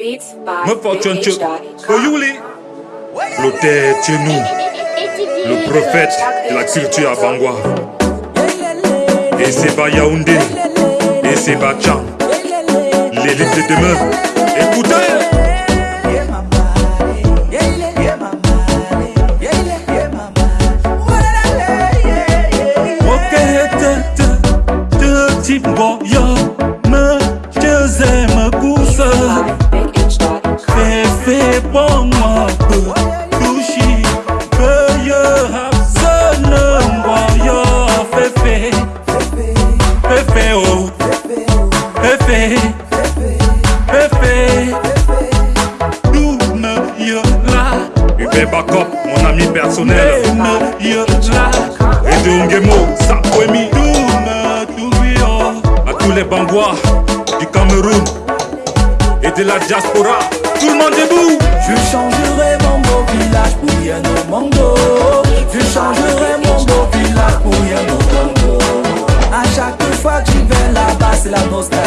Me fortune. Oyuli L'auteur Tienou Le prophète de la culture à Bangwa. Et c'est pas Yaoundé Et c'est L'élite de demain. Écoutez Réponds-moi, touché, que je absonne, moi, oh, féfé, mon ami personnel, et tous les du Cameroun et de la diaspora. Tout le monde debout. Je changerai mon beau village pour rien au monde. Je changerai mon beau village pour rien au monde. À chaque fois que je vais là-bas, c'est la nostalgie.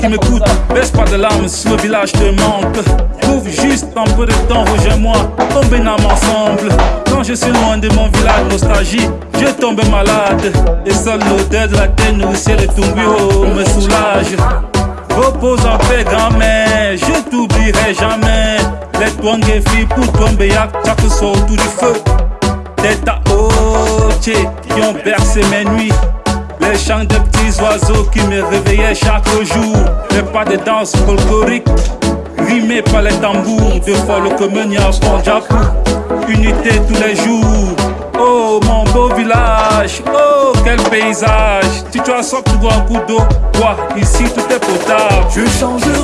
Qui m'écoutes, baisse pas de larmes si le village te manque. Trouve juste un peu de temps, rejoins-moi, tombez âme ensemble. Quand je suis loin de mon village, nostalgie, je tombe malade. Et seule l'odeur de la terre nourricière de bureau me soulage. Repose en paix, grand-mère, je t'oublierai jamais. Les twang et filles pour tomber chaque soir autour du feu. Des taotiers qui ont bercé mes nuits. Les chants de petits oiseaux qui me réveillaient chaque jour. Les pas de danse folklorique, rimés par les tambours. De folle commune à Pondjapou. Unité tous les jours. Oh mon beau village, oh quel paysage. Si tu as soif, tu bois un coup d'eau. Toi, ici tout est potable. Je changerai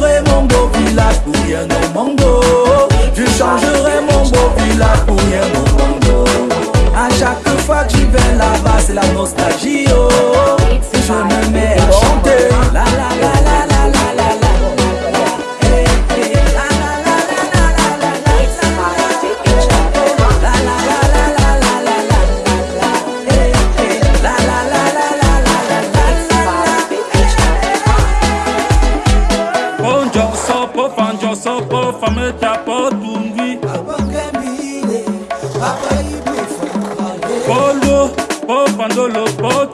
peau, fan Josso, peau, femme ta peau, Tungi. Polo, peau, pandolo, peau,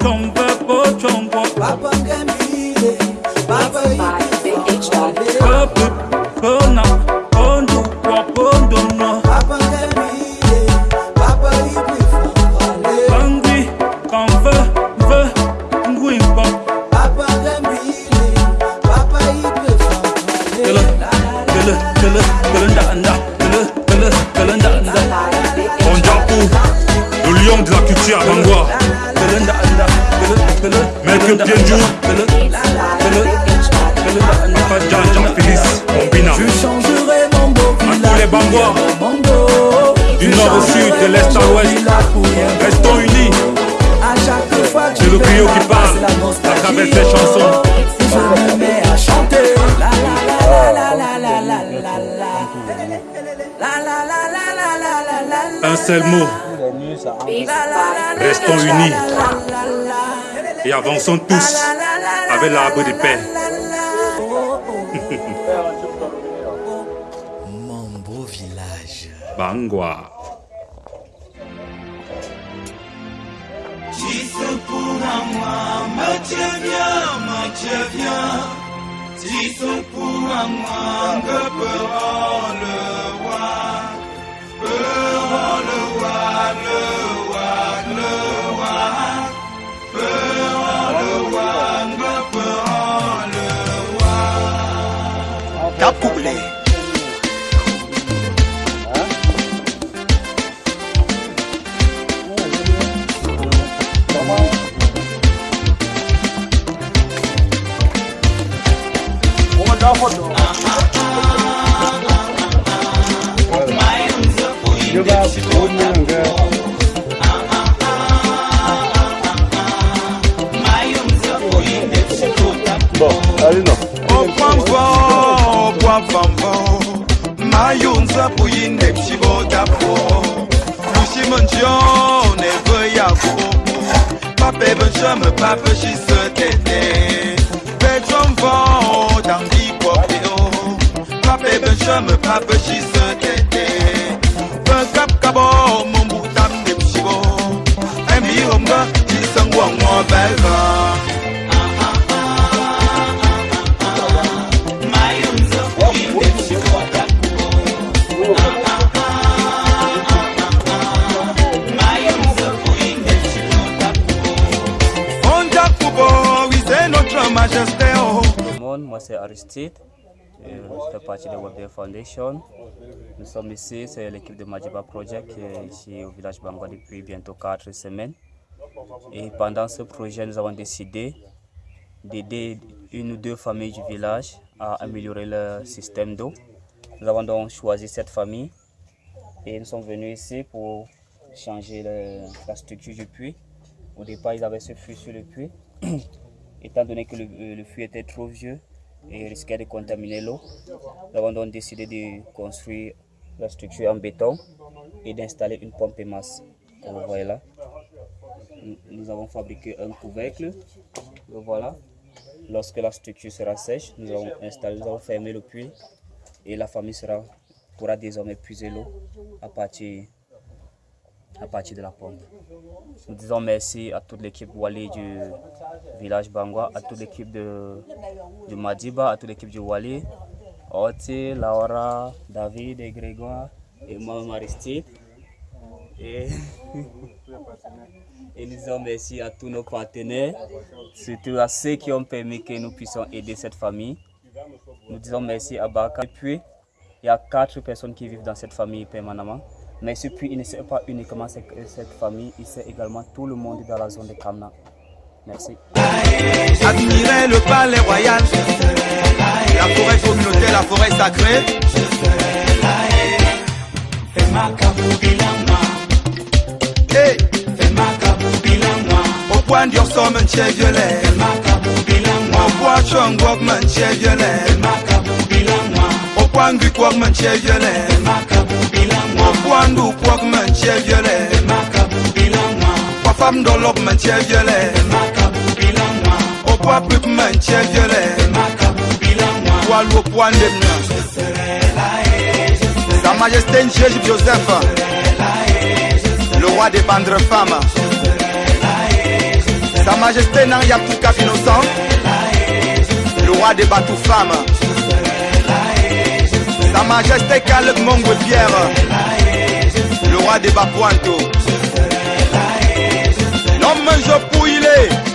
le lion de la culture Bangwa Jean Félix mon les Bangwa du nord au sud, de l'est à l'ouest, restons unis. C'est le trio qui parle. à travers ses chansons. Un seul mot. Restons unis et avançons tous avec l'arbre de paix. Mon beau village. Bangwa. Pour moi, Si sont pour un moindre peu jubakunanga okwamva okwavamva mayunza kuyinde kibodapo moi c'est Aristide, je fais partie de Webday Foundation. Nous sommes ici, c'est l'équipe de Majiba Project qui est ici au village Bangwa depuis bientôt 4 semaines. Et pendant ce projet, nous avons décidé d'aider une ou deux familles du village à améliorer leur système d'eau. Nous avons donc choisi cette famille et nous sommes venus ici pour changer la structure du puits. Au départ, ils avaient ce puits sur le puits. Étant donné que le, euh, le était trop vieux et risquait de contaminer l'eau, nous avons donc décidé de construire la structure en béton et d'installer une pompe et masse. Comme vous voyez là. Nous- avons fabriqué un couvercle. Le voilà. Lorsque la structure sera sèche, nous allons installer, fermer le puits et la famille pourra désormais puiser l'eau à partir, à partir de la pompe. Nous disons merci à toute l'équipe Wali du village Bangwa, à toute l'équipe de, Madiba, à toute l'équipe du Wali, Oti, Laura, David et Grégoire, et moi, Aristide. Et, et nous disons merci à tous nos partenaires, surtout à ceux qui ont permis que nous puissions aider cette famille. Nous disons merci à Baka. Et puis, il y a quatre personnes qui vivent dans cette famille permanemment. Mais ce puits, il ne sert pas uniquement cette cette famille, il sert également tout le monde dans la zone de Kamna. Merci. Le palais royal. La forêt communautaire, la forêt sacrée. Hey. Au point d'y somme un tchè violet Au point chong wok man tchè violet Au point du kwok violet Kwa fam violet tchè violet Kwa Sa majesté Joseph. Le roi des bandes femmes. Sa majesté Nang Yakouka Innocent. Le roi des bateaux femmes. Sa majesté Caleb Mongwe Pierre roi de L'homme, je pour.